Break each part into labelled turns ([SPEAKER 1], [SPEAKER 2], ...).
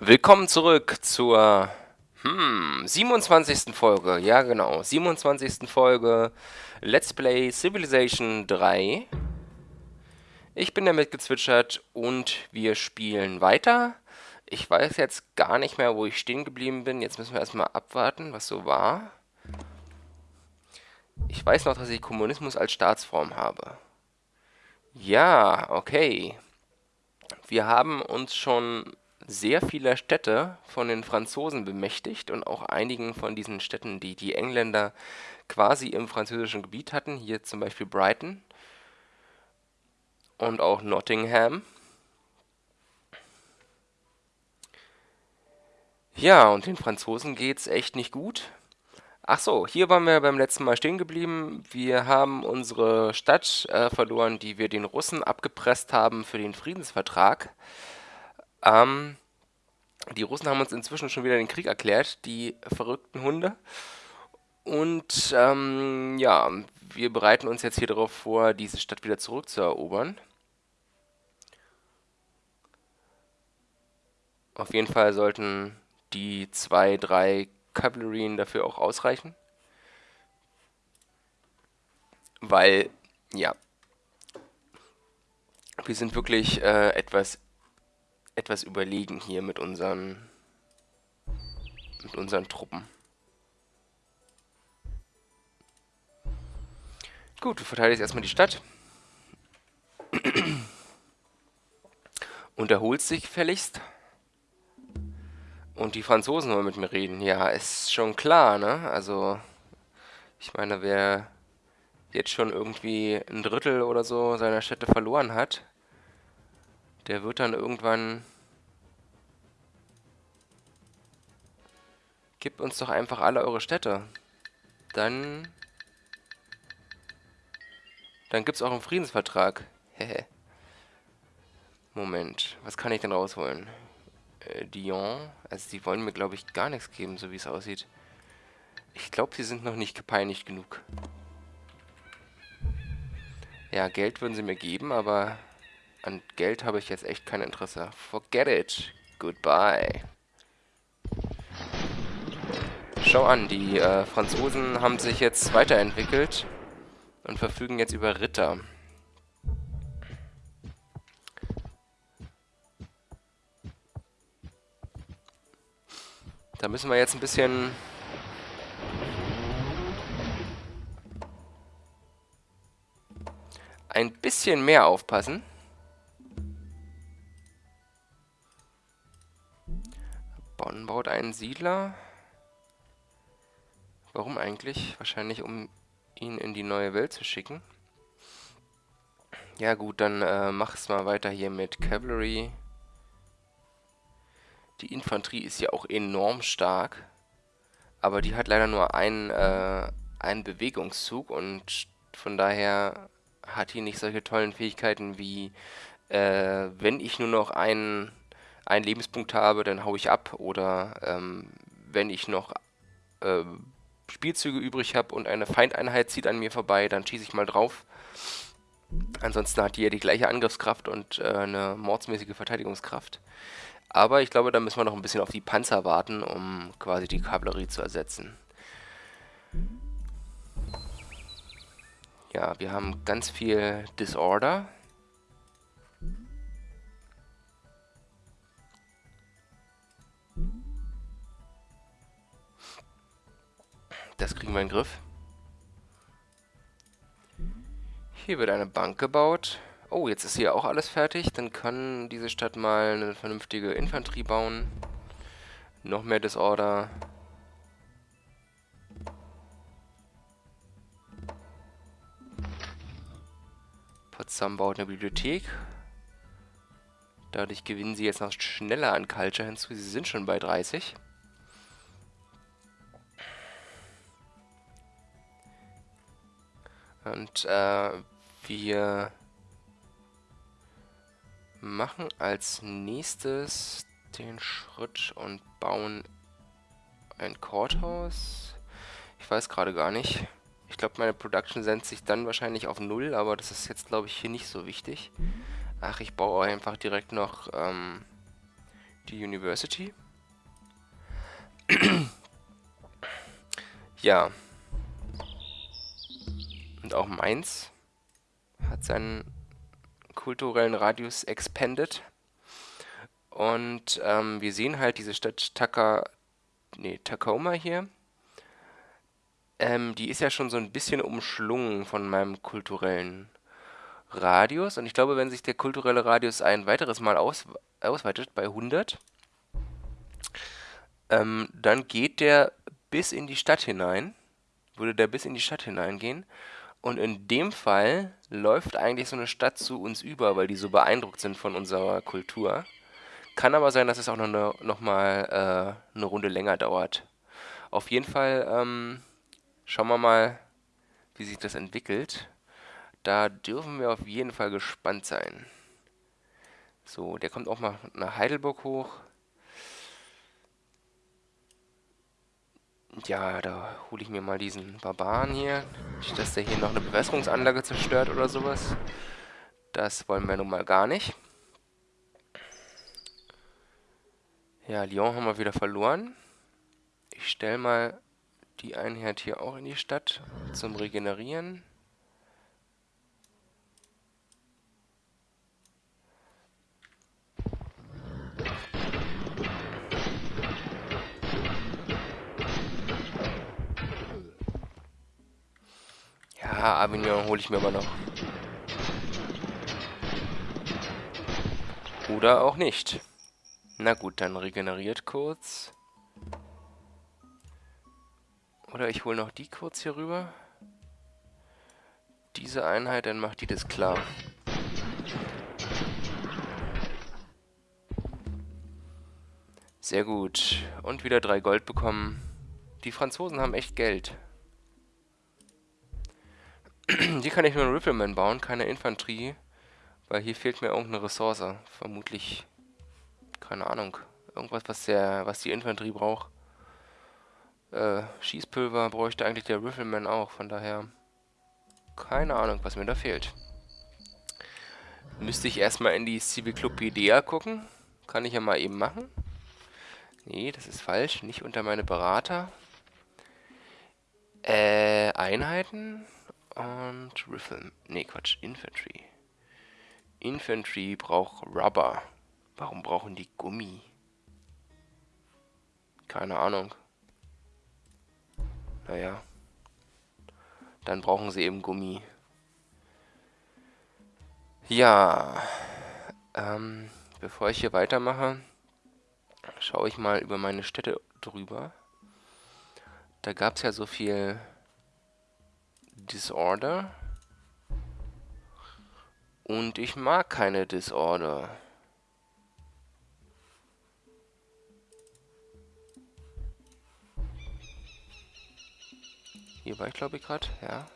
[SPEAKER 1] Willkommen zurück zur hm, 27. Folge. Ja, genau. 27. Folge Let's Play Civilization 3. Ich bin damit gezwitschert und wir spielen weiter. Ich weiß jetzt gar nicht mehr, wo ich stehen geblieben bin. Jetzt müssen wir erstmal abwarten, was so war. Ich weiß noch, dass ich Kommunismus als Staatsform habe. Ja, okay. Wir haben uns schon sehr vieler Städte von den Franzosen bemächtigt und auch einigen von diesen Städten, die die Engländer quasi im französischen Gebiet hatten. Hier zum Beispiel Brighton und auch Nottingham. Ja, und den Franzosen geht's echt nicht gut. Ach so, hier waren wir beim letzten Mal stehen geblieben. Wir haben unsere Stadt äh, verloren, die wir den Russen abgepresst haben für den Friedensvertrag. Ähm, die Russen haben uns inzwischen schon wieder den Krieg erklärt, die verrückten Hunde. Und ähm, ja, wir bereiten uns jetzt hier darauf vor, diese Stadt wieder zurückzuerobern. Auf jeden Fall sollten die zwei, drei Kavallerien dafür auch ausreichen. Weil, ja, wir sind wirklich äh, etwas etwas überlegen hier mit unseren mit unseren Truppen. Gut, du verteidigst erstmal die Stadt. Und erholst dich gefälligst. Und die Franzosen wollen mit mir reden. Ja, ist schon klar, ne? Also, ich meine, wer jetzt schon irgendwie ein Drittel oder so seiner Städte verloren hat, der wird dann irgendwann... Gebt uns doch einfach alle eure Städte. Dann... Dann gibt's auch einen Friedensvertrag. Hehe. Moment, was kann ich denn rausholen? Äh, Dion, also die wollen mir, glaube ich, gar nichts geben, so wie es aussieht. Ich glaube, sie sind noch nicht gepeinigt genug. Ja, Geld würden sie mir geben, aber an Geld habe ich jetzt echt kein Interesse. Forget it. Goodbye. Schau an, die äh, Franzosen haben sich jetzt weiterentwickelt und verfügen jetzt über Ritter. Da müssen wir jetzt ein bisschen... ein bisschen mehr aufpassen. Einen Siedler. Warum eigentlich? Wahrscheinlich, um ihn in die neue Welt zu schicken. Ja gut, dann äh, mach's mal weiter hier mit Cavalry. Die Infanterie ist ja auch enorm stark. Aber die hat leider nur einen, äh, einen Bewegungszug und von daher hat die nicht solche tollen Fähigkeiten wie, äh, wenn ich nur noch einen einen Lebenspunkt habe, dann haue ich ab. Oder ähm, wenn ich noch äh, Spielzüge übrig habe und eine Feindeinheit zieht an mir vorbei, dann schieße ich mal drauf. Ansonsten hat die ja die gleiche Angriffskraft und äh, eine mordsmäßige Verteidigungskraft. Aber ich glaube, da müssen wir noch ein bisschen auf die Panzer warten, um quasi die Kavallerie zu ersetzen. Ja, wir haben ganz viel Disorder. Das kriegen wir in den Griff. Hier wird eine Bank gebaut. Oh, jetzt ist hier auch alles fertig. Dann kann diese Stadt mal eine vernünftige Infanterie bauen. Noch mehr Disorder. Potsdam baut eine Bibliothek. Dadurch gewinnen sie jetzt noch schneller an Culture hinzu. Sie sind schon bei 30. Und äh, wir machen als nächstes den Schritt und bauen ein Courthouse. Ich weiß gerade gar nicht. Ich glaube, meine Production sendet sich dann wahrscheinlich auf Null, aber das ist jetzt, glaube ich, hier nicht so wichtig. Ach, ich baue einfach direkt noch ähm, die University. ja. Und auch Mainz hat seinen kulturellen Radius expanded. Und ähm, wir sehen halt diese Stadt Taka, nee, Tacoma hier. Ähm, die ist ja schon so ein bisschen umschlungen von meinem kulturellen Radius. Und ich glaube, wenn sich der kulturelle Radius ein weiteres Mal aus, ausweitet, bei 100, ähm, dann geht der bis in die Stadt hinein. Würde der bis in die Stadt hineingehen. Und in dem Fall läuft eigentlich so eine Stadt zu uns über, weil die so beeindruckt sind von unserer Kultur. Kann aber sein, dass es auch noch, eine, noch mal äh, eine Runde länger dauert. Auf jeden Fall ähm, schauen wir mal, wie sich das entwickelt. Da dürfen wir auf jeden Fall gespannt sein. So, der kommt auch mal nach Heidelberg hoch. Ja, da hole ich mir mal diesen Barbaren hier. Nicht, dass der hier noch eine Bewässerungsanlage zerstört oder sowas. Das wollen wir nun mal gar nicht. Ja, Lyon haben wir wieder verloren. Ich stelle mal die Einheit hier auch in die Stadt zum Regenerieren. Avignon hole ich mir aber noch. Oder auch nicht. Na gut, dann regeneriert kurz. Oder ich hole noch die kurz hier rüber. Diese Einheit, dann macht die das klar. Sehr gut. Und wieder drei Gold bekommen. Die Franzosen haben echt Geld. Hier kann ich nur einen Rifleman bauen, keine Infanterie. Weil hier fehlt mir irgendeine Ressource. Vermutlich, keine Ahnung, irgendwas, was, der, was die Infanterie braucht. Äh, Schießpulver bräuchte eigentlich der Rifleman auch, von daher keine Ahnung, was mir da fehlt. Müsste ich erstmal in die Civiklopedea gucken. Kann ich ja mal eben machen. Nee, das ist falsch. Nicht unter meine Berater. Äh, Einheiten und Rifle. Nee, Quatsch, Infantry. Infantry braucht Rubber. Warum brauchen die Gummi? Keine Ahnung. Naja. Dann brauchen sie eben Gummi. Ja. Ähm, bevor ich hier weitermache, schaue ich mal über meine Städte drüber. Da gab es ja so viel Disorder. Und ich mag keine Disorder. Hier war ich, glaube ich, gerade, ja.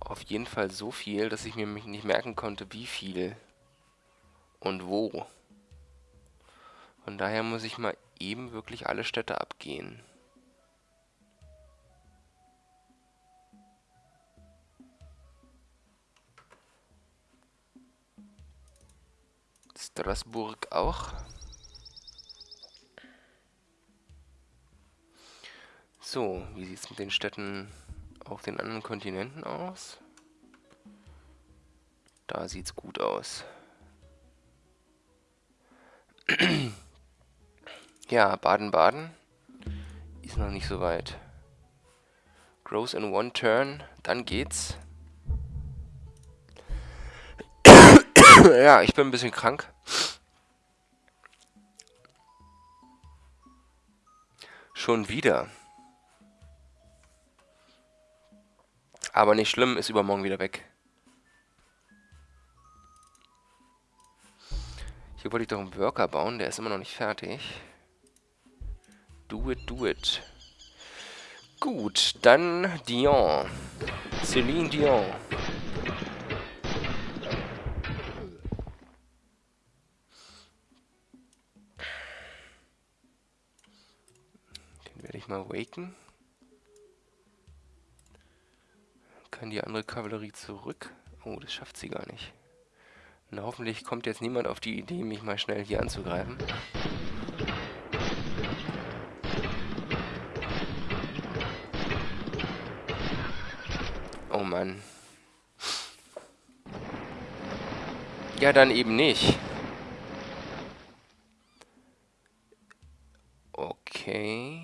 [SPEAKER 1] Auf jeden Fall so viel, dass ich mir nicht merken konnte, wie viel und wo. Von daher muss ich mal eben wirklich alle Städte abgehen. Straßburg auch. So, wie sieht es mit den Städten auf den anderen Kontinenten aus? Da sieht es gut aus. Ja, Baden-Baden ist noch nicht so weit. Grows in one turn, dann geht's. ja, ich bin ein bisschen krank. Schon wieder. Aber nicht schlimm, ist übermorgen wieder weg. Hier wollte ich doch einen Worker bauen, der ist immer noch nicht fertig. Do it, do it. Gut, dann Dion. Celine Dion. Den werde ich mal waken. Kann die andere Kavallerie zurück? Oh, das schafft sie gar nicht. Und hoffentlich kommt jetzt niemand auf die Idee, mich mal schnell hier anzugreifen. Oh Mann. Ja, dann eben nicht. Okay.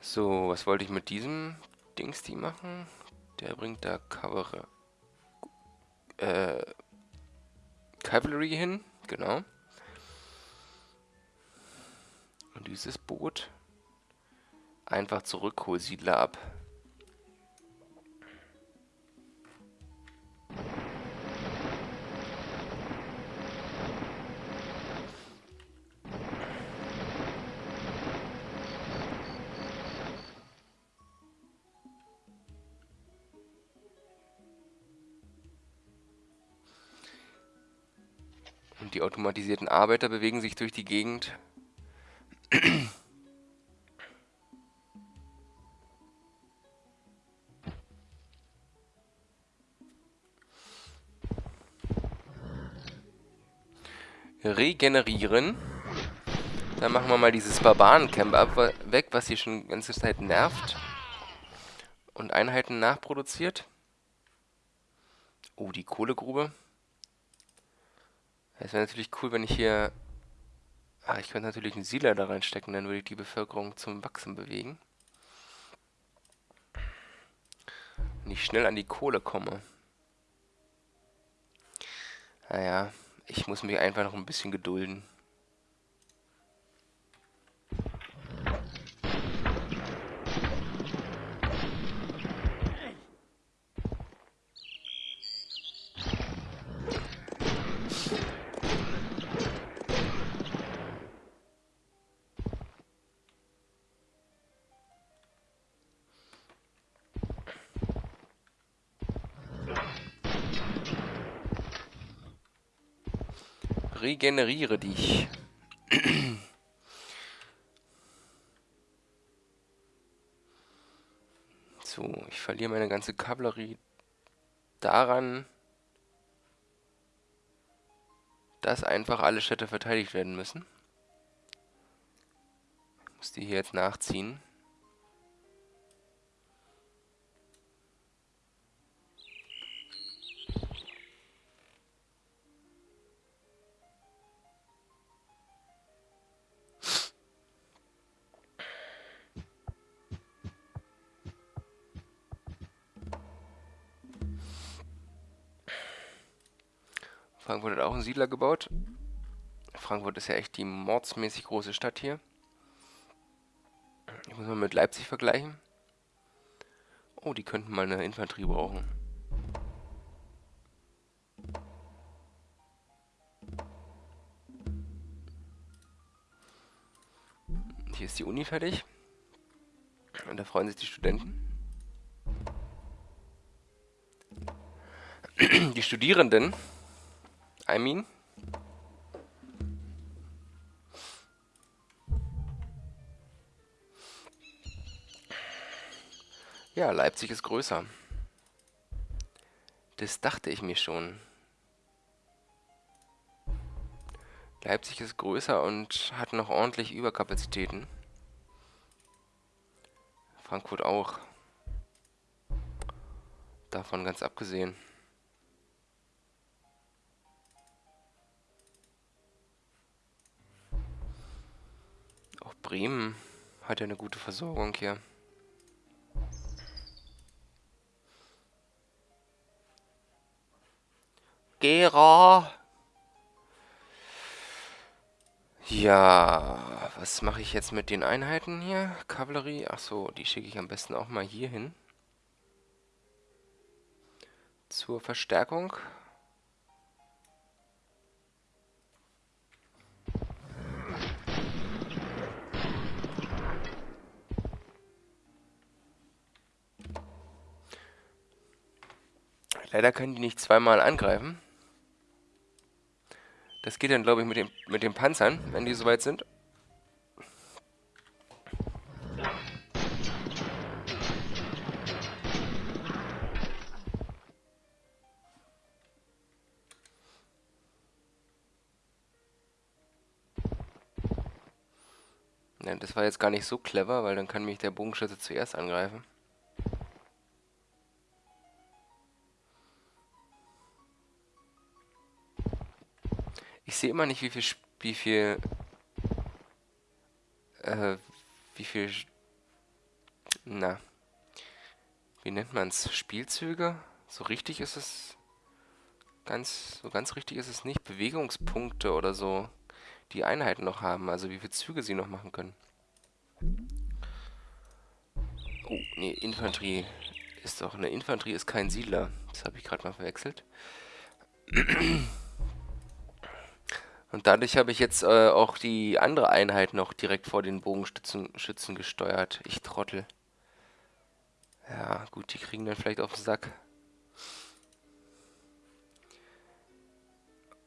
[SPEAKER 1] So, was wollte ich mit diesem Dings die machen? Der bringt da Cover... Äh... Cavalry hin, genau. Und dieses Boot einfach zurück, hol Siedler ab. Automatisierten Arbeiter bewegen sich durch die Gegend. Regenerieren. Dann machen wir mal dieses Barbarencamp ab, weg, was hier schon die ganze Zeit nervt. Und Einheiten nachproduziert. Oh, die Kohlegrube. Es wäre natürlich cool, wenn ich hier... Ah, ich könnte natürlich einen Siedler da reinstecken, dann würde ich die Bevölkerung zum Wachsen bewegen. Wenn ich schnell an die Kohle komme. Naja, ich muss mich einfach noch ein bisschen gedulden. Regeneriere dich. so, ich verliere meine ganze Kavallerie daran, dass einfach alle Städte verteidigt werden müssen. Ich muss die hier jetzt nachziehen. Frankfurt hat auch einen Siedler gebaut. Frankfurt ist ja echt die mordsmäßig große Stadt hier. Ich muss mal mit Leipzig vergleichen. Oh, die könnten mal eine Infanterie brauchen. Hier ist die Uni fertig. Und da freuen sich die Studenten. Die Studierenden I mean. Ja, Leipzig ist größer. Das dachte ich mir schon. Leipzig ist größer und hat noch ordentlich Überkapazitäten. Frankfurt auch. Davon ganz abgesehen. Bremen hat ja eine gute Versorgung hier. Gera. Ja, was mache ich jetzt mit den Einheiten hier? Kavallerie, achso, die schicke ich am besten auch mal hier hin. Zur Verstärkung. Leider können die nicht zweimal angreifen. Das geht dann, glaube ich, mit, dem, mit den Panzern, wenn die soweit sind. Das war jetzt gar nicht so clever, weil dann kann mich der Bogenschütze zuerst angreifen. Ich sehe immer nicht, wie viel, wie viel, äh, wie viel, na, wie nennt man es, Spielzüge? So richtig ist es, ganz, so ganz richtig ist es nicht, Bewegungspunkte oder so die Einheiten noch haben, also wie viele Züge sie noch machen können. Oh, nee, Infanterie ist doch... Eine Infanterie ist kein Siedler. Das habe ich gerade mal verwechselt. Und dadurch habe ich jetzt äh, auch die andere Einheit noch direkt vor den Bogenschützen gesteuert. Ich Trottel. Ja, gut, die kriegen dann vielleicht auf den Sack.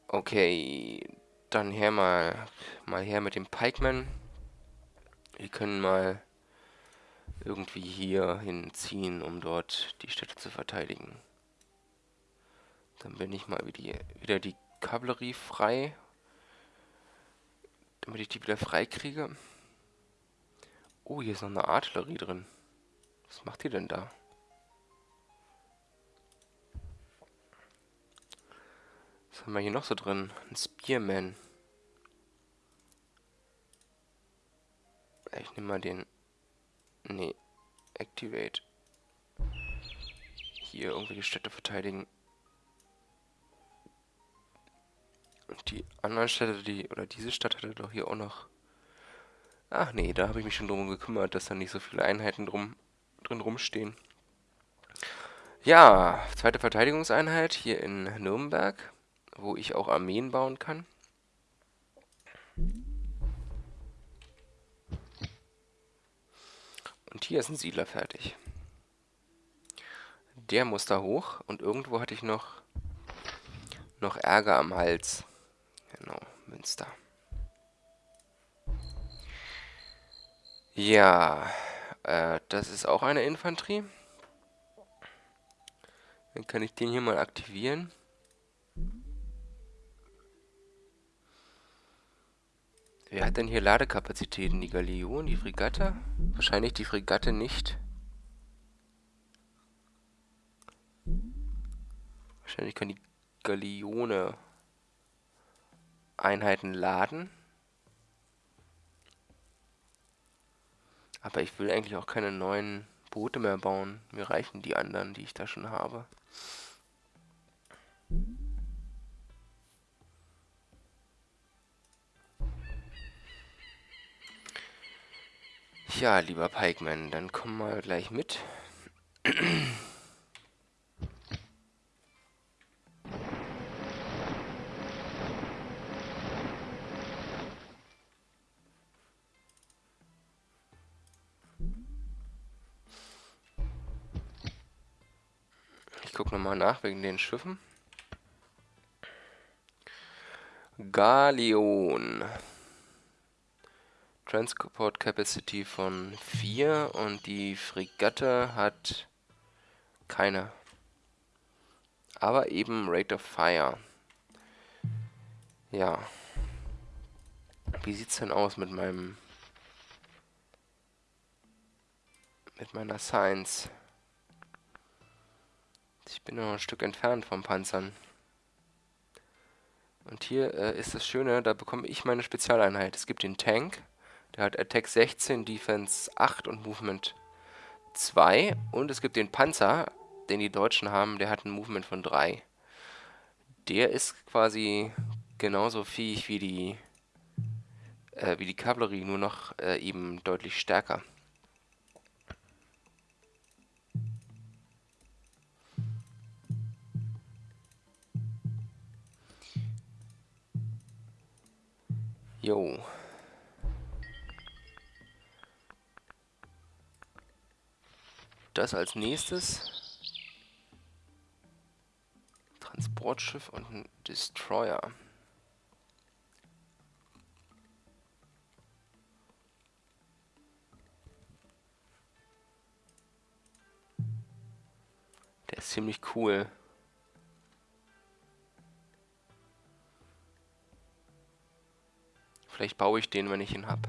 [SPEAKER 1] Okay, dann her mal, mal her mit dem Pikeman. Wir können mal irgendwie hier hinziehen, um dort die Städte zu verteidigen. Dann bin ich mal wieder die Kavallerie frei. Damit ich die wieder frei kriege. Oh, hier ist noch eine Artillerie drin. Was macht die denn da? Was haben wir hier noch so drin? Ein Spearman. Ich nehme mal den... Nee. Activate. Hier irgendwie die Städte verteidigen. Und die anderen Städte, die... Oder diese Stadt hatte doch hier auch noch... Ach nee, da habe ich mich schon drum gekümmert, dass da nicht so viele Einheiten drum, drin rumstehen. Ja, zweite Verteidigungseinheit hier in Nürnberg wo ich auch Armeen bauen kann. Und hier ist ein Siedler fertig. Der muss da hoch und irgendwo hatte ich noch, noch Ärger am Hals. Genau, Münster. Ja, äh, das ist auch eine Infanterie. Dann kann ich den hier mal aktivieren. Wer hat denn hier Ladekapazitäten? Die Galeon, die Fregatte? Wahrscheinlich die Fregatte nicht. Wahrscheinlich kann die Galeone Einheiten laden. Aber ich will eigentlich auch keine neuen Boote mehr bauen. Mir reichen die anderen, die ich da schon habe. Ja, lieber Pikeman, dann komm mal gleich mit. nochmal nach wegen den Schiffen. Galeon. Transport Capacity von 4 und die Fregatte hat keine. Aber eben Rate of Fire. Ja. Wie sieht's denn aus mit meinem mit meiner Science? Ich bin noch ein Stück entfernt vom Panzern. Und hier äh, ist das Schöne, da bekomme ich meine Spezialeinheit. Es gibt den Tank. Der hat Attack 16, Defense 8 und Movement 2. Und es gibt den Panzer, den die Deutschen haben, der hat ein Movement von 3. Der ist quasi genauso fähig wie die, äh, wie die Kavallerie, nur noch äh, eben deutlich stärker. Jo. Das als nächstes. Transportschiff und ein Destroyer. Der ist ziemlich cool. Vielleicht baue ich den, wenn ich ihn habe.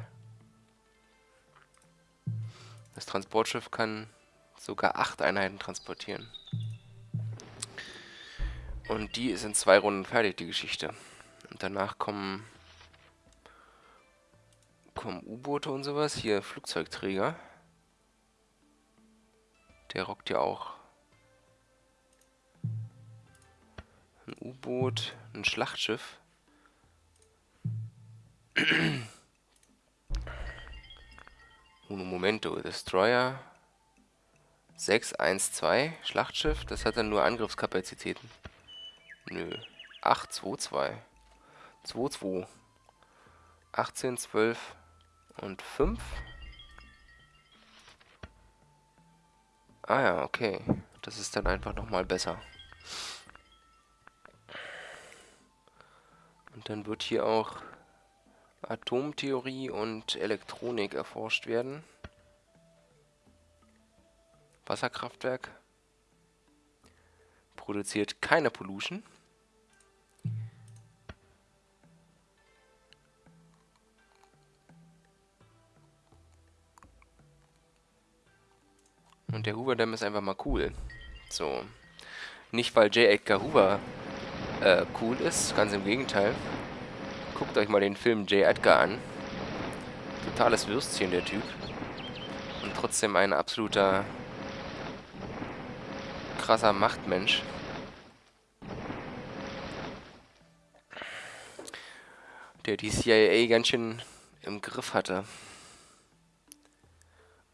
[SPEAKER 1] Das Transportschiff kann sogar acht Einheiten transportieren. Und die ist in zwei Runden fertig, die Geschichte. Und danach kommen kommen U-Boote und sowas. Hier Flugzeugträger. Der rockt ja auch. Ein U-Boot, ein Schlachtschiff. Uno Momento, Destroyer 612, Schlachtschiff, das hat dann nur Angriffskapazitäten. Nö. 822. 22. 18, 12 und 5. Ah ja, okay. Das ist dann einfach nochmal besser. Und dann wird hier auch Atomtheorie und Elektronik erforscht werden. Wasserkraftwerk. Produziert keine Pollution. Und der Hoover Dam ist einfach mal cool. So. Nicht, weil J. Edgar Hoover äh, cool ist, ganz im Gegenteil. Guckt euch mal den Film J. Edgar an. Totales Würstchen, der Typ. Und trotzdem ein absoluter krasser Machtmensch. Der die CIA ganz schön im Griff hatte.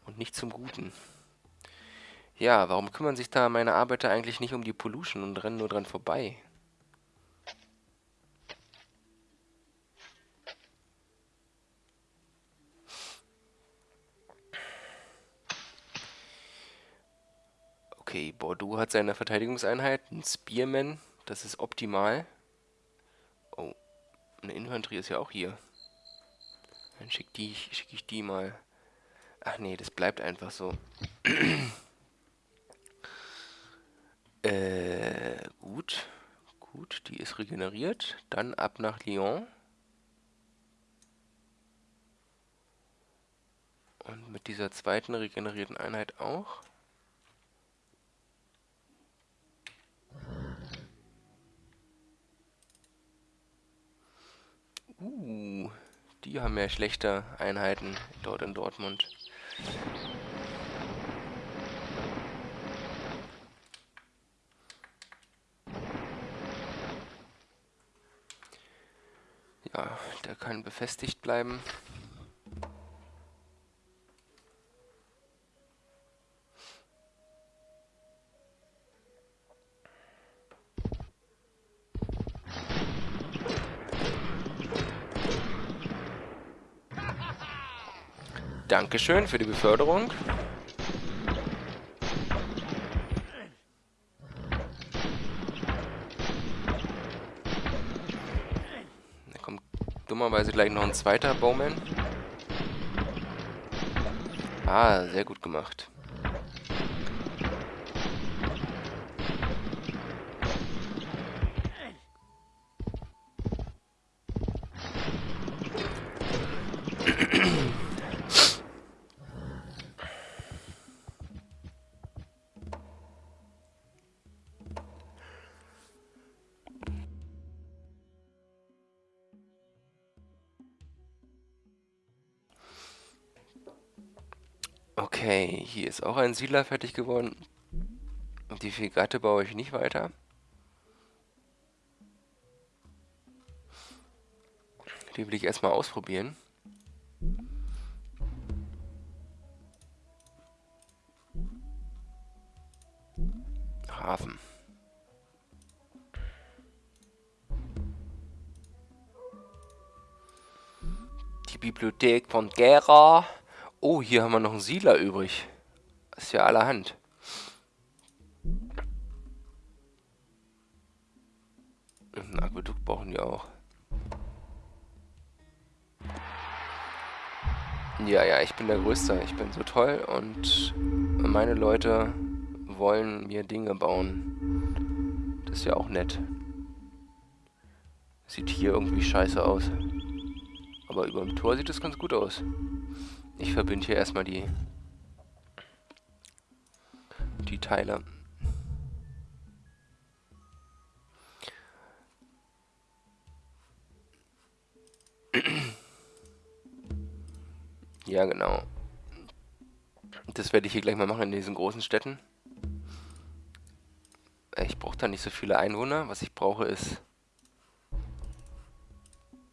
[SPEAKER 1] Und nicht zum Guten. Ja, warum kümmern sich da meine Arbeiter eigentlich nicht um die Pollution und rennen nur dran vorbei? Okay, Bordeaux hat seine Verteidigungseinheit, ein Spearman, das ist optimal. Oh, eine Infanterie ist ja auch hier. Dann schicke die, schick ich die mal. Ach nee, das bleibt einfach so. Äh, gut. Gut, die ist regeneriert. Dann ab nach Lyon. Und mit dieser zweiten regenerierten Einheit auch. Uh, die haben ja schlechte Einheiten dort in Dortmund. Ja, der kann befestigt bleiben. Dankeschön für die Beförderung. dummerweise gleich noch ein zweiter Bowman. Ah, sehr gut gemacht. Ist auch ein Siedler fertig geworden. Die Fregatte baue ich nicht weiter. Die will ich erstmal ausprobieren. Hafen. Die Bibliothek von Gera. Oh, hier haben wir noch einen Siedler übrig. Ist ja allerhand. Ein Aquädukt brauchen die auch. Ja, ja, ich bin der Größte. Ich bin so toll und meine Leute wollen mir Dinge bauen. Das ist ja auch nett. Sieht hier irgendwie scheiße aus. Aber über dem Tor sieht es ganz gut aus. Ich verbinde hier erstmal die die Teile. Ja, genau. Das werde ich hier gleich mal machen in diesen großen Städten. Ich brauche da nicht so viele Einwohner. Was ich brauche ist...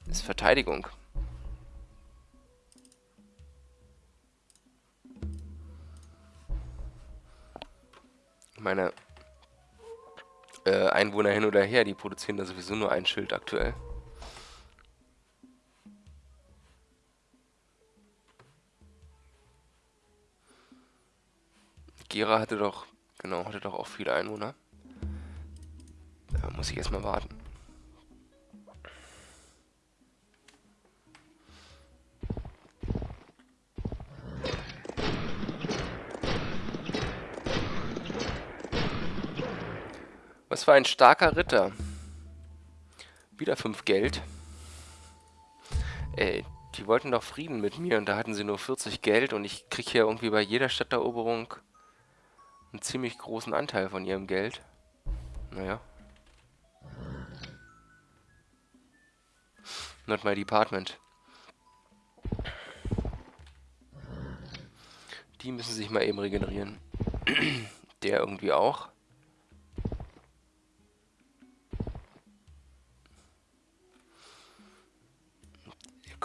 [SPEAKER 1] ist Verteidigung. Meine äh, Einwohner hin oder her, die produzieren da sowieso nur ein Schild aktuell. Gera hatte doch, genau, hatte doch auch viele Einwohner. Da muss ich erstmal warten. Was für ein starker Ritter. Wieder fünf Geld. Ey, die wollten doch Frieden mit mir und da hatten sie nur 40 Geld und ich krieg hier irgendwie bei jeder Stadteroberung einen ziemlich großen Anteil von ihrem Geld. Naja. Not my department. Die müssen sich mal eben regenerieren. Der irgendwie auch.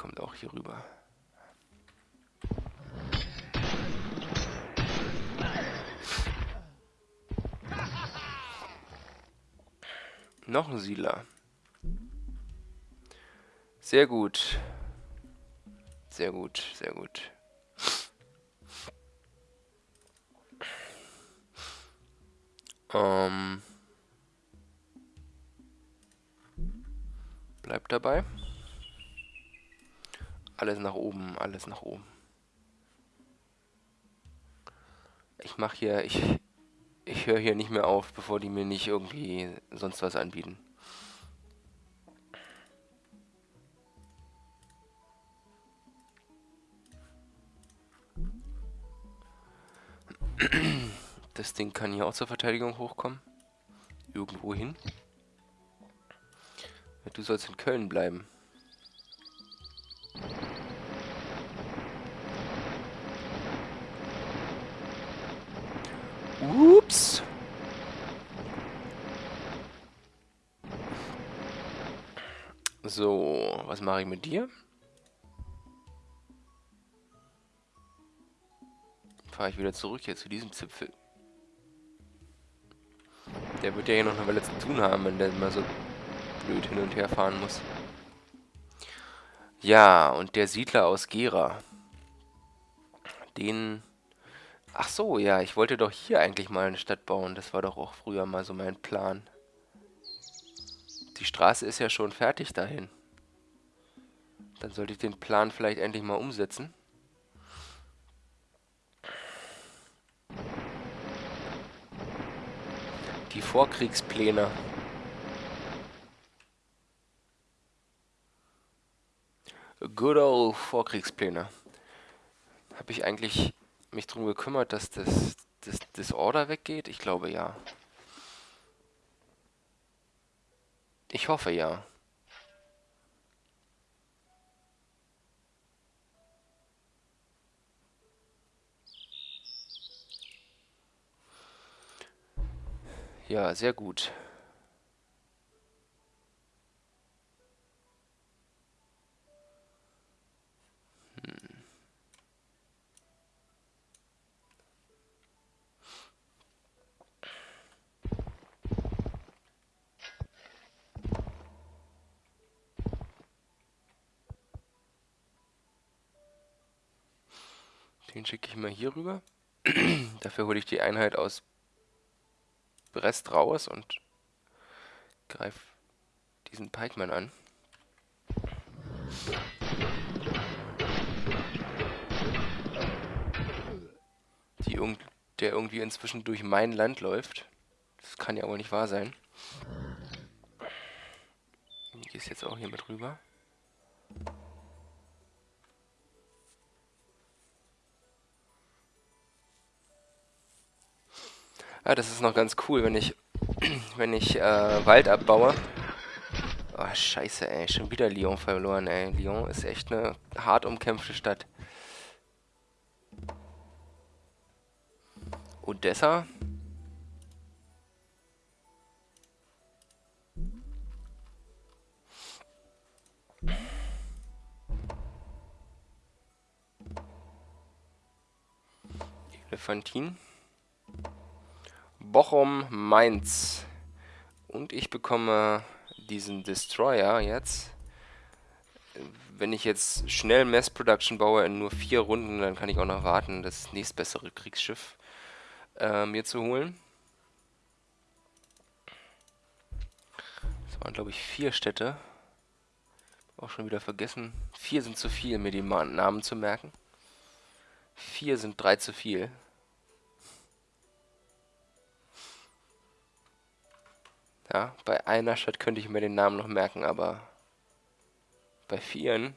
[SPEAKER 1] Kommt auch hier rüber. Noch ein Siedler. Sehr gut. Sehr gut, sehr gut. Ähm. Bleibt dabei. Alles nach oben, alles nach oben. Ich mache hier, ich ich höre hier nicht mehr auf, bevor die mir nicht irgendwie sonst was anbieten. Das Ding kann hier auch zur Verteidigung hochkommen. Irgendwo hin. Du sollst in Köln bleiben. Ups. So, was mache ich mit dir? Fahre ich wieder zurück hier zu diesem Zipfel. Der wird ja hier noch eine Weile zu tun haben, wenn der mal so blöd hin und her fahren muss. Ja, und der Siedler aus Gera. Den Ach so, ja, ich wollte doch hier eigentlich mal eine Stadt bauen. Das war doch auch früher mal so mein Plan. Die Straße ist ja schon fertig dahin. Dann sollte ich den Plan vielleicht endlich mal umsetzen. Die Vorkriegspläne. Good old Vorkriegspläne. Habe ich eigentlich mich darum gekümmert, dass das, das Disorder weggeht? Ich glaube ja. Ich hoffe ja. Ja, sehr gut. Rüber. Dafür hole ich die Einheit aus Brest raus und greife diesen Pikeman an. Die der irgendwie inzwischen durch mein Land läuft. Das kann ja wohl nicht wahr sein. Ich gehe jetzt auch hier mit rüber. Ah, das ist noch ganz cool, wenn ich, wenn ich äh, Wald abbaue. Oh, scheiße, ey. Schon wieder Lyon verloren, ey. Lyon ist echt eine hart umkämpfte Stadt. Odessa. Elefantin. Bochum, Mainz. Und ich bekomme diesen Destroyer jetzt. Wenn ich jetzt schnell Mass Production baue in nur vier Runden, dann kann ich auch noch warten, das nächstbessere Kriegsschiff äh, mir zu holen. Das waren, glaube ich, vier Städte. Auch schon wieder vergessen. Vier sind zu viel, mir die Namen zu merken. Vier sind drei zu viel. Ja, bei einer Stadt könnte ich mir den Namen noch merken, aber bei vieren?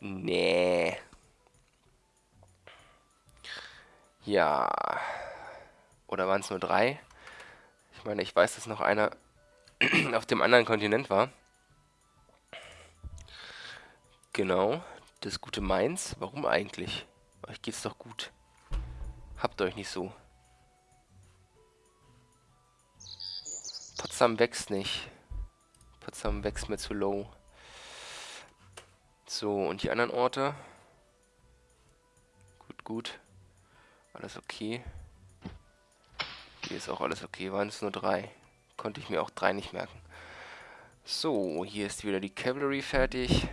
[SPEAKER 1] Nee. Ja. Oder waren es nur drei? Ich meine, ich weiß, dass noch einer auf dem anderen Kontinent war. Genau, das gute Mainz. Warum eigentlich? Euch geht's doch gut. Habt euch nicht so. Potsdam wächst nicht. Potsdam wächst mir zu low. So, und die anderen Orte? Gut, gut. Alles okay. Hier ist auch alles okay. Waren es nur drei. Konnte ich mir auch drei nicht merken. So, hier ist wieder die Cavalry fertig.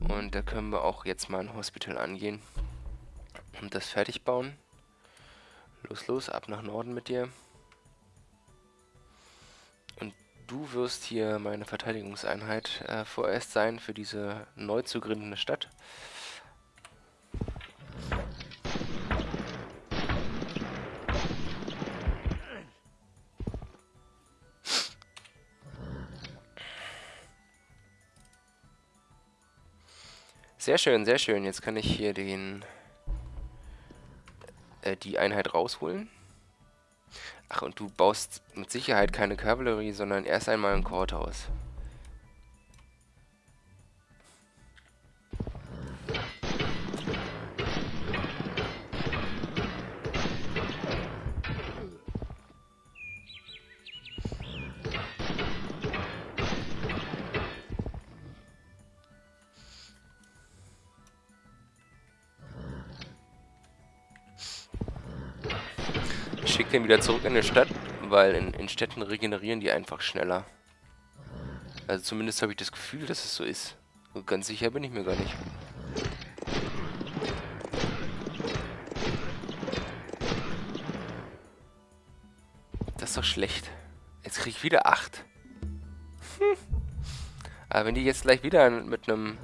[SPEAKER 1] Und da können wir auch jetzt mal ein Hospital angehen. Und das fertig bauen. Los, los, ab nach Norden mit dir. Du wirst hier meine Verteidigungseinheit äh, vorerst sein für diese neu zu gründende Stadt. Sehr schön, sehr schön. Jetzt kann ich hier den äh, die Einheit rausholen. Ach, und du baust mit Sicherheit keine Kavallerie, sondern erst einmal ein Courthouse. Schicke den wieder zurück in die Stadt, weil in, in Städten regenerieren die einfach schneller. Also zumindest habe ich das Gefühl, dass es so ist. Und ganz sicher bin ich mir gar nicht. Das ist doch schlecht. Jetzt kriege ich wieder 8. Hm. Aber wenn die jetzt gleich wieder mit einem...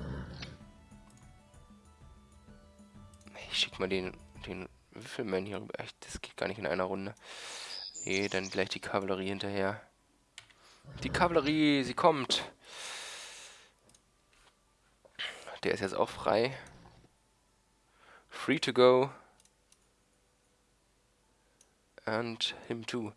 [SPEAKER 1] Ich schick mal den, den wie viele Würfelmann hier rüber. Echt, das geht gar nicht in einer Runde. Nee, dann gleich die Kavallerie hinterher. Die Kavallerie, sie kommt. Der ist jetzt auch frei. Free to go. And him too.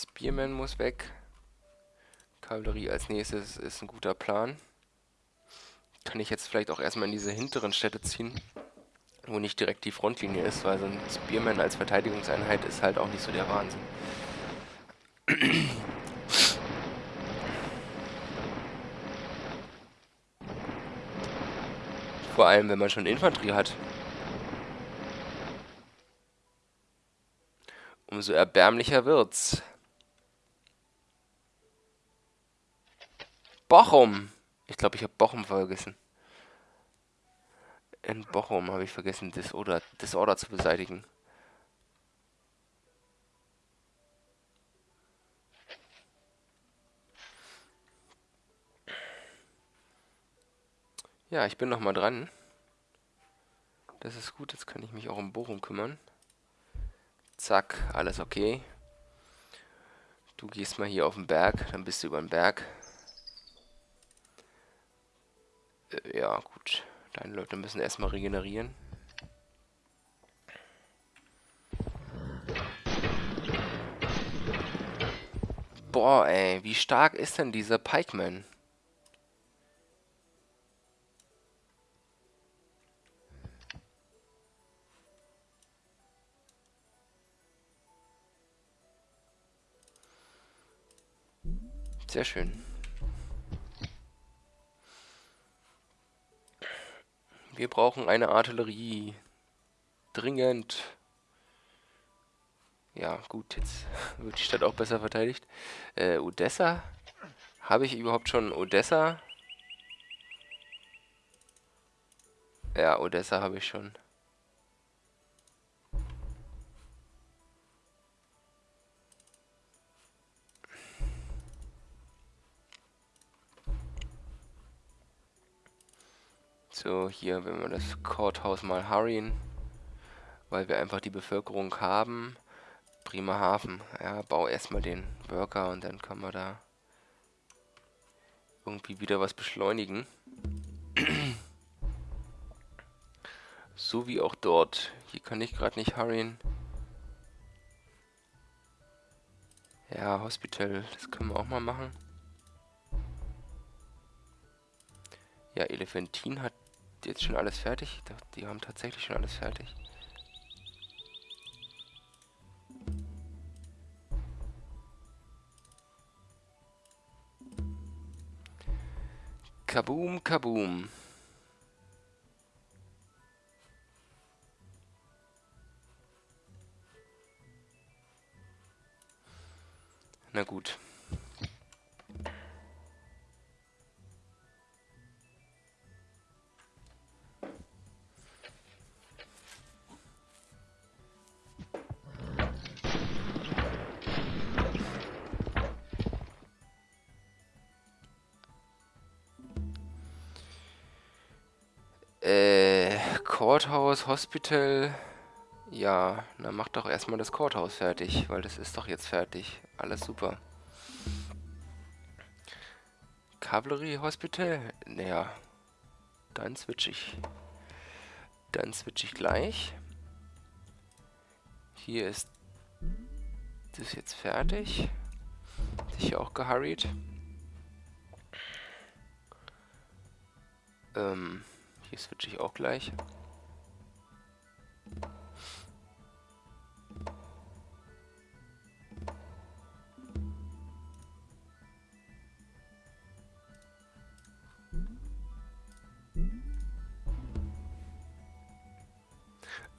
[SPEAKER 1] Spearman muss weg. Kavallerie als nächstes ist ein guter Plan. Kann ich jetzt vielleicht auch erstmal in diese hinteren Städte ziehen, wo nicht direkt die Frontlinie ist, weil so ein Spearman als Verteidigungseinheit ist halt auch nicht so der Wahnsinn. Vor allem, wenn man schon Infanterie hat. Umso erbärmlicher wird's. Bochum. Ich glaube, ich habe Bochum vergessen. In Bochum habe ich vergessen, Disorder, Disorder zu beseitigen. Ja, ich bin noch mal dran. Das ist gut, jetzt kann ich mich auch um Bochum kümmern. Zack, alles okay. Du gehst mal hier auf den Berg, dann bist du über den Berg. Äh, ja, gut. Deine Leute müssen erstmal regenerieren. Boah, ey, wie stark ist denn dieser Pikeman? Sehr schön. Wir brauchen eine Artillerie. Dringend. Ja, gut, jetzt wird die Stadt auch besser verteidigt. Äh, Odessa? Habe ich überhaupt schon Odessa? Ja, Odessa habe ich schon. So, hier, wenn wir das Courthouse mal hurryen, weil wir einfach die Bevölkerung haben. Bremerhaven, ja, bau erstmal den Worker und dann können wir da irgendwie wieder was beschleunigen. so wie auch dort. Hier kann ich gerade nicht hurryen. Ja, Hospital, das können wir auch mal machen. Ja, Elephantin hat jetzt schon alles fertig? Die haben tatsächlich schon alles fertig. Kaboom, kaboom. Na gut. Hospital. Ja, dann mach doch erstmal das Courthouse fertig, weil das ist doch jetzt fertig. Alles super. Cavalry Hospital? Naja, dann switch ich. Dann switch ich gleich. Hier ist das jetzt fertig. Sicher auch gehurried. Ähm, hier switch ich auch gleich.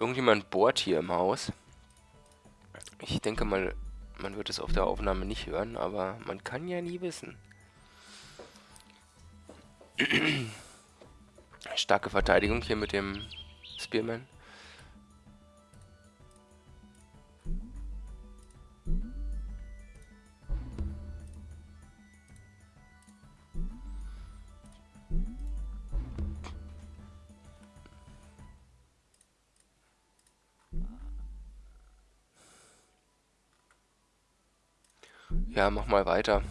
[SPEAKER 1] Irgendjemand bohrt hier im Haus. Ich denke mal, man wird es auf der Aufnahme nicht hören, aber man kann ja nie wissen. Starke Verteidigung hier mit dem Spearman. Ja, mach mal weiter.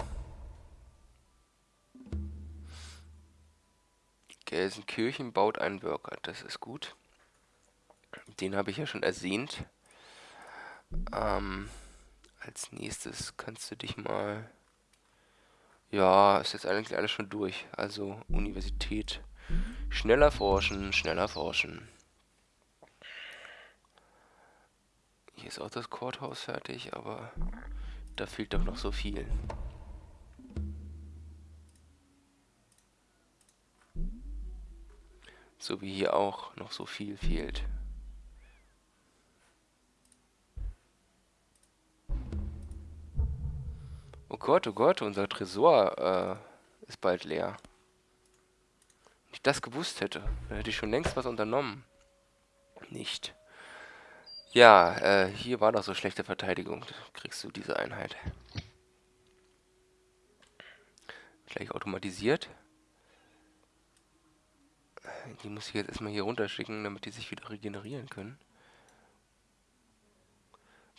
[SPEAKER 1] Gelsenkirchen baut einen Worker, das ist gut. Den habe ich ja schon ersehnt. Ähm, als nächstes kannst du dich mal... Ja, ist jetzt eigentlich alles schon durch. Also Universität. Schneller forschen, schneller forschen. Hier ist auch das Courthouse fertig, aber da fehlt doch noch so viel. So wie hier auch noch so viel fehlt. Oh Gott, oh Gott, unser Tresor äh, ist bald leer. Wenn ich das gewusst hätte, dann hätte ich schon längst was unternommen. Nicht. Ja, äh, hier war doch so schlechte Verteidigung. Kriegst du diese Einheit. Gleich automatisiert. Die muss ich jetzt erstmal hier runterschicken, damit die sich wieder regenerieren können.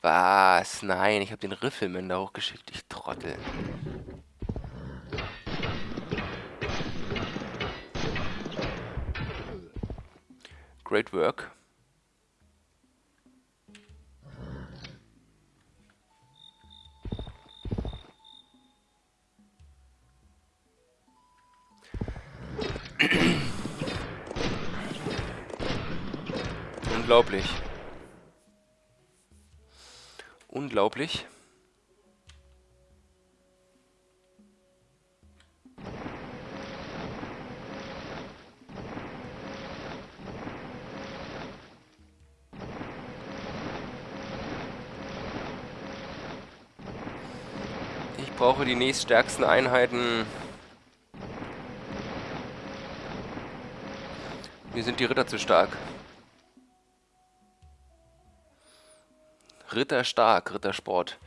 [SPEAKER 1] Was? Nein, ich habe den Riffelmann da hochgeschickt, ich Trottel. Great work. Unglaublich. Unglaublich. Ich brauche die nächststärksten Einheiten. Mir sind die Ritter zu stark. Ritter stark, Rittersport.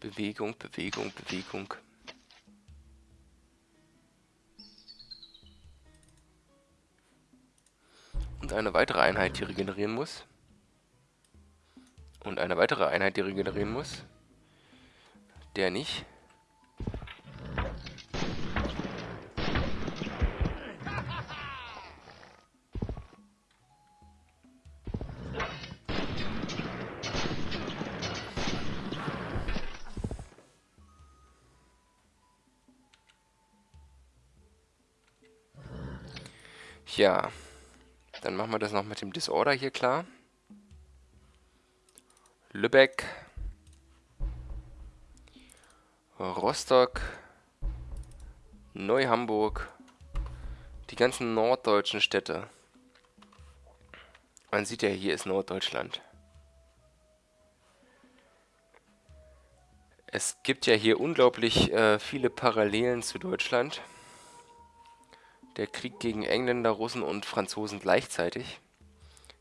[SPEAKER 1] Bewegung, Bewegung, Bewegung. Und eine weitere Einheit, die regenerieren muss. Und eine weitere Einheit, die regenerieren muss. Der nicht. Ja, dann machen wir das noch mit dem Disorder hier klar. Lübeck. Rostock, Neu-Hamburg, die ganzen norddeutschen Städte. Man sieht ja, hier ist Norddeutschland. Es gibt ja hier unglaublich äh, viele Parallelen zu Deutschland. Der Krieg gegen Engländer, Russen und Franzosen gleichzeitig.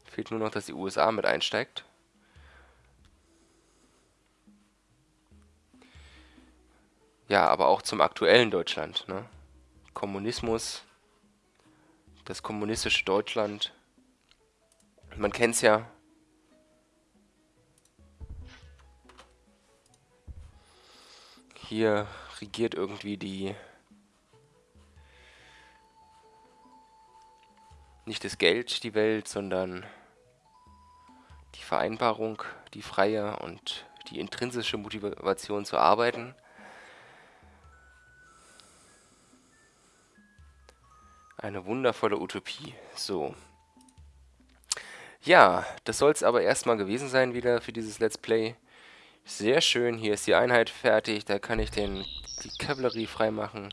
[SPEAKER 1] Fehlt nur noch, dass die USA mit einsteigt. Ja, aber auch zum aktuellen Deutschland. Ne? Kommunismus, das kommunistische Deutschland. Man kennt es ja. Hier regiert irgendwie die... Nicht das Geld die Welt, sondern die Vereinbarung, die freie und die intrinsische Motivation zu arbeiten. Eine wundervolle Utopie. So. Ja, das soll es aber erstmal gewesen sein wieder für dieses Let's Play. Sehr schön, hier ist die Einheit fertig, da kann ich den, die Kavallerie freimachen,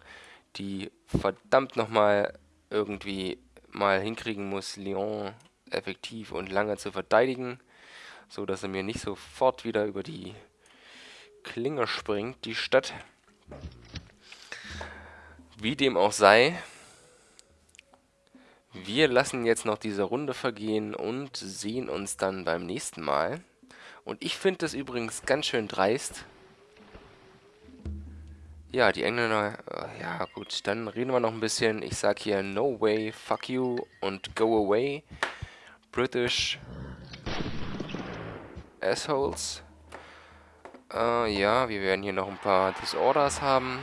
[SPEAKER 1] die verdammt nochmal irgendwie mal hinkriegen muss, Lyon effektiv und lange zu verteidigen, so dass er mir nicht sofort wieder über die Klinge springt, die Stadt. Wie dem auch sei, wir lassen jetzt noch diese Runde vergehen und sehen uns dann beim nächsten Mal. Und ich finde das übrigens ganz schön dreist. Ja, die Engländer... Äh, ja, gut, dann reden wir noch ein bisschen. Ich sag hier No way, fuck you und go away. British Assholes. Äh, ja, wir werden hier noch ein paar Disorders haben.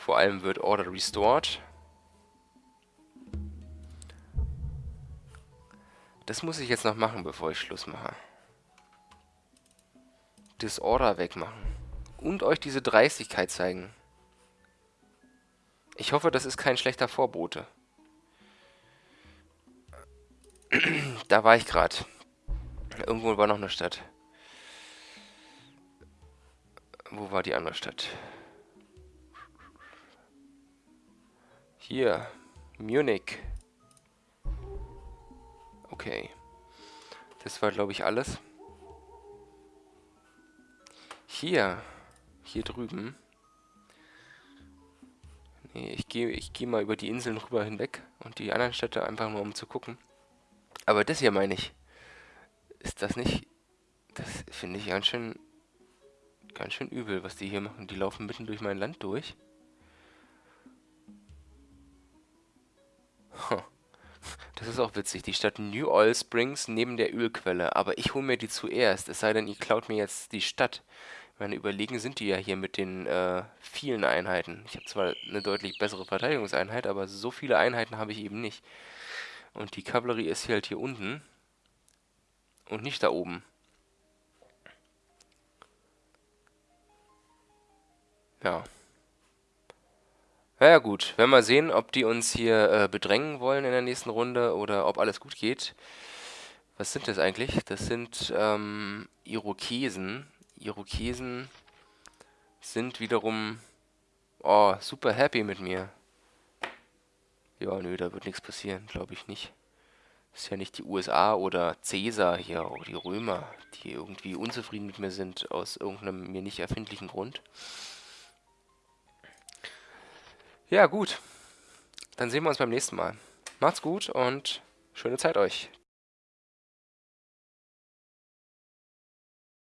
[SPEAKER 1] Vor allem wird Order restored. Das muss ich jetzt noch machen, bevor ich Schluss mache. Disorder wegmachen. Und euch diese Dreistigkeit zeigen. Ich hoffe, das ist kein schlechter Vorbote. da war ich gerade. Irgendwo war noch eine Stadt. Wo war die andere Stadt? Hier. Munich. Okay. Das war, glaube ich, alles. Hier. Hier drüben. Nee, ich gehe ich geh mal über die Inseln rüber hinweg und die anderen Städte einfach nur, um zu gucken. Aber das hier meine ich. Ist das nicht... Das finde ich ganz schön Ganz schön übel, was die hier machen. Die laufen mitten durch mein Land durch. Das ist auch witzig. Die Stadt New Oil Springs neben der Ölquelle. Aber ich hole mir die zuerst. Es sei denn, ihr klaut mir jetzt die Stadt. Meine Überlegen sind die ja hier mit den äh, vielen Einheiten. Ich habe zwar eine deutlich bessere Verteidigungseinheit, aber so viele Einheiten habe ich eben nicht. Und die Kavallerie ist hier halt hier unten. Und nicht da oben. Ja. Naja gut, werden wir sehen, ob die uns hier äh, bedrängen wollen in der nächsten Runde oder ob alles gut geht. Was sind das eigentlich? Das sind ähm, Irokesen. Irokesen sind wiederum oh, super happy mit mir. Ja, nö, da wird nichts passieren, glaube ich nicht. Ist ja nicht die USA oder Cäsar hier, oder die Römer, die irgendwie unzufrieden mit mir sind, aus irgendeinem mir nicht erfindlichen Grund. Ja, gut. Dann sehen wir uns beim nächsten Mal. Macht's gut und schöne Zeit euch.